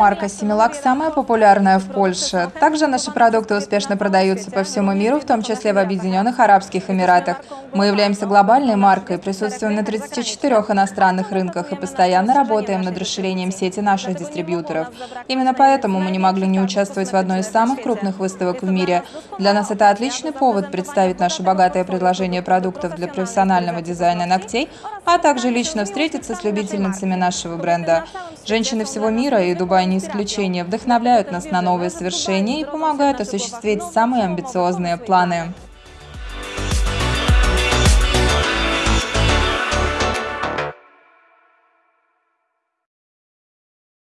Марка Симилак самая популярная в Польше. Также наши продукты успешно продаются по всему миру, в том числе в Объединенных Арабских Эмиратах. Мы являемся глобальной маркой, присутствуем на 34 иностранных рынках и постоянно работаем над расширением сети наших дистрибьюторов. Именно поэтому мы не могли не участвовать в одной из самых крупных выставок в мире. Для нас это отличный повод представить наше богатое предложение продуктов для профессионального дизайна ногтей, а также лично встретиться с любительницами нашего бренда. Женщины всего мира, и Дубай не исключение, вдохновляют нас на новые свершения и помогают осуществить самые амбициозные планы.